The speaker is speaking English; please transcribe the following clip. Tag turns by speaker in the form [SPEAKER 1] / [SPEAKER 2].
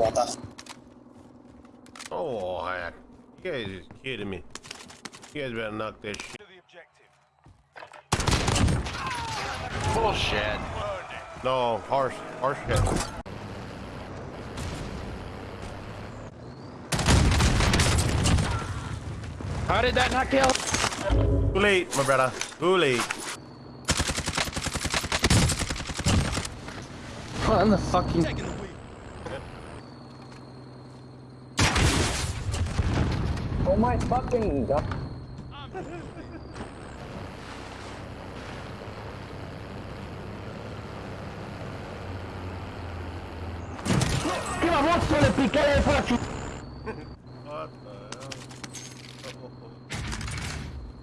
[SPEAKER 1] Botas.
[SPEAKER 2] Oh, heck. You guys is kidding me. You guys better knock that shit.
[SPEAKER 3] Bullshit.
[SPEAKER 2] No, harsh, harsh hit.
[SPEAKER 3] How did that not kill?
[SPEAKER 2] Too late, my brother. Too late.
[SPEAKER 3] What in the fucking...
[SPEAKER 1] Oh my fucking god.
[SPEAKER 3] Che ma mozzo le piccare le faccio!